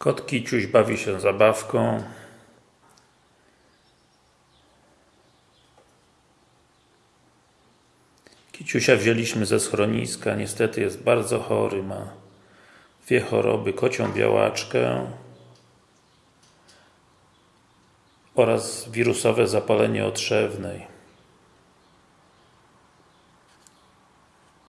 Kot Kiciuś bawi się zabawką. Kiciusia wzięliśmy ze schroniska, niestety jest bardzo chory, ma dwie choroby, kocią białaczkę oraz wirusowe zapalenie otrzewnej.